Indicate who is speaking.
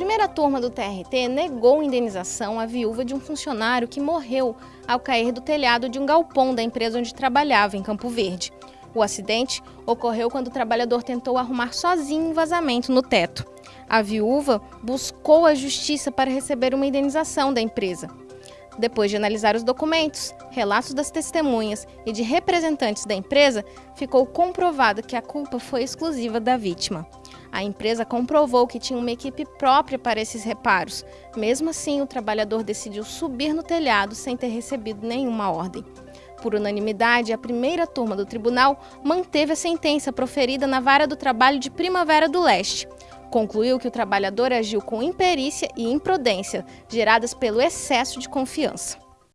Speaker 1: primeira turma do TRT negou indenização à viúva de um funcionário que morreu ao cair do telhado de um galpão da empresa onde trabalhava, em Campo Verde. O acidente ocorreu quando o trabalhador tentou arrumar sozinho um vazamento no teto. A viúva buscou a justiça para receber uma indenização da empresa. Depois de analisar os documentos, relatos das testemunhas e de representantes da empresa, ficou comprovado que a culpa foi exclusiva da vítima. A empresa comprovou que tinha uma equipe própria para esses reparos. Mesmo assim, o trabalhador decidiu subir no telhado sem ter recebido nenhuma ordem. Por unanimidade, a primeira turma do tribunal manteve a sentença proferida na Vara do Trabalho de Primavera do Leste. Concluiu que o trabalhador agiu com imperícia e imprudência, geradas pelo excesso de confiança.